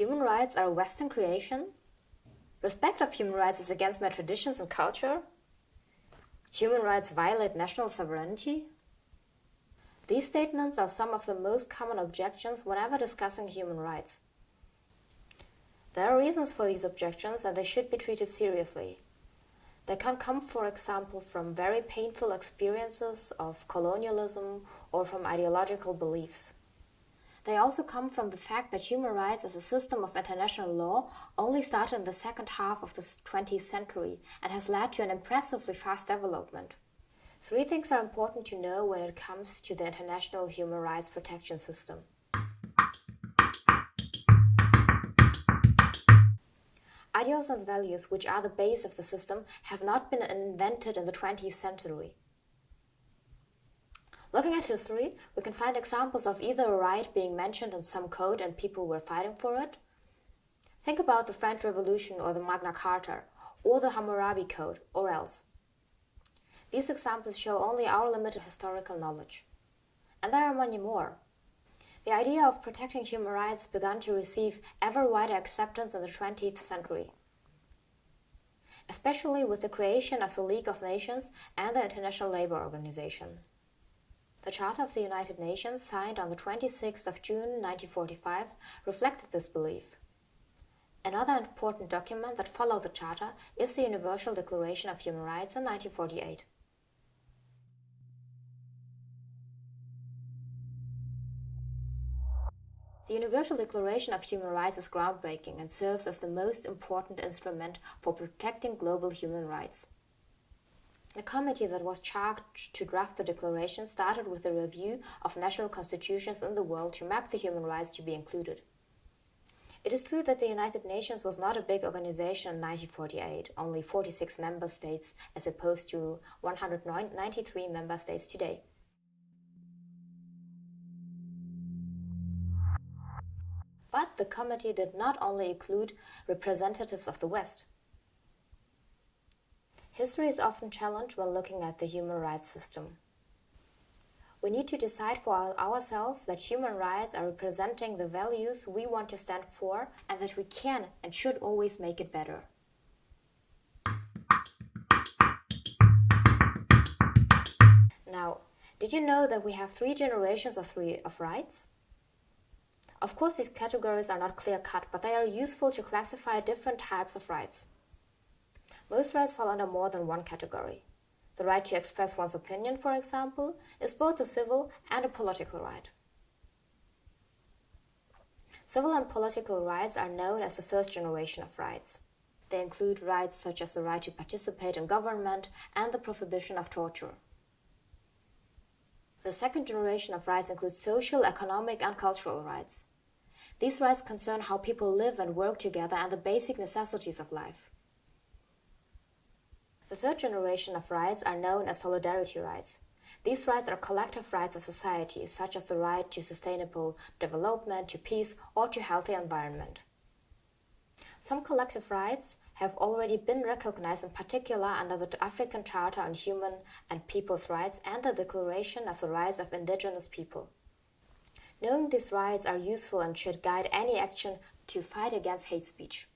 Human rights are a Western creation? Respect of human rights is against my traditions and culture? Human rights violate national sovereignty? These statements are some of the most common objections whenever discussing human rights. There are reasons for these objections and they should be treated seriously. They can come, for example, from very painful experiences of colonialism or from ideological beliefs. They also come from the fact that human rights as a system of international law only started in the second half of the 20th century and has led to an impressively fast development. Three things are important to know when it comes to the international human rights protection system. Ideals and values, which are the base of the system, have not been invented in the 20th century. Looking at history, we can find examples of either a right being mentioned in some code and people were fighting for it. Think about the French Revolution or the Magna Carta, or the Hammurabi Code, or else. These examples show only our limited historical knowledge. And there are many more. The idea of protecting human rights began to receive ever wider acceptance in the 20th century, especially with the creation of the League of Nations and the International Labour Organization. The Charter of the United Nations, signed on the 26th of June 1945, reflected this belief. Another important document that followed the Charter is the Universal Declaration of Human Rights in 1948. The Universal Declaration of Human Rights is groundbreaking and serves as the most important instrument for protecting global human rights. The committee that was charged to draft the declaration started with a review of national constitutions in the world to map the human rights to be included. It is true that the United Nations was not a big organization in 1948, only 46 member states as opposed to 193 member states today. But the committee did not only include representatives of the West. History is often challenged when looking at the human rights system. We need to decide for ourselves that human rights are representing the values we want to stand for and that we can and should always make it better. Now, did you know that we have three generations of, three, of rights? Of course, these categories are not clear-cut, but they are useful to classify different types of rights. Most rights fall under more than one category. The right to express one's opinion, for example, is both a civil and a political right. Civil and political rights are known as the first generation of rights. They include rights such as the right to participate in government and the prohibition of torture. The second generation of rights includes social, economic, and cultural rights. These rights concern how people live and work together and the basic necessities of life. The third generation of rights are known as solidarity rights. These rights are collective rights of society, such as the right to sustainable development, to peace, or to healthy environment. Some collective rights have already been recognized in particular under the African Charter on Human and People's Rights and the Declaration of the Rights of Indigenous People. Knowing these rights are useful and should guide any action to fight against hate speech.